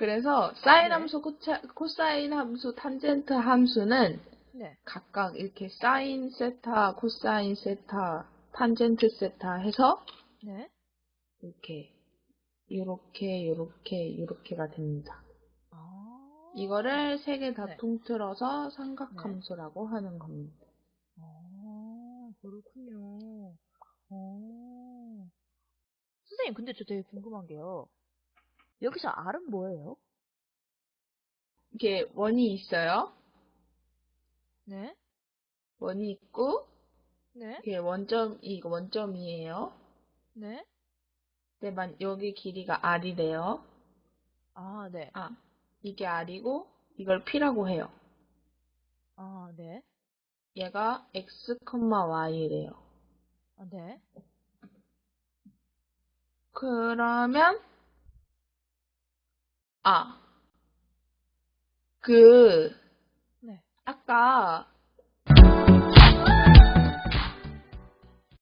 그래서 사인 네. 함수, 코차, 코사인 함수, 탄젠트 함수는 네. 각각 이렇게 사인 세타, 코사인 세타, 탄젠트 세타 해서 네. 이렇게 요렇게 요렇게 요렇게가 됩니다. 아. 이거를 세 개다 네. 통틀어서 삼각함수라고 하는 겁니다. 아, 그렇군요. 어. 선생님, 근데 저 되게 궁금한 게요. 여기서 R은 뭐예요? 이게 원이 있어요. 네. 원이 있고 네. 이게 원점 이거 원점이에요. 네. 근데 만 여기 길이가 r이래요. 아, 네. 아 이게 r이고 이걸 p라고 해요. 아, 네. 얘가 x, y래요. 아, 네. 그러면 아, 그 네. 아까